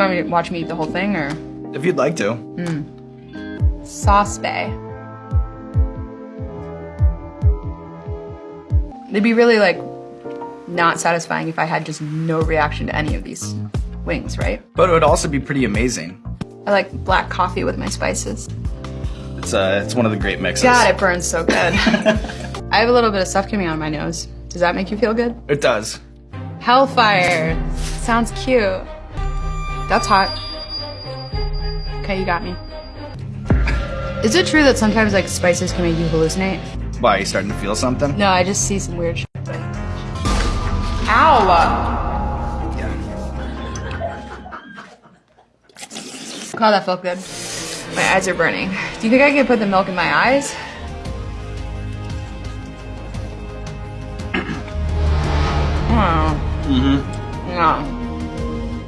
you want me to watch me eat the whole thing or If you'd like to. sauce bay? It'd be really like not satisfying if I had just no reaction to any of these wings, right? But it would also be pretty amazing. I like black coffee with my spices. It's uh, it's one of the great mixes. God, it burns so good. I have a little bit of stuff coming out of my nose. Does that make you feel good? It does. Hellfire. Sounds cute. That's hot. Okay, you got me. Is it true that sometimes like spices can make you hallucinate? Why, are you starting to feel something? No, I just see some weird shit. Ow! Yeah. God, that felt good. My eyes are burning. Do you think I could put the milk in my eyes? Oh. Mm-hmm. No.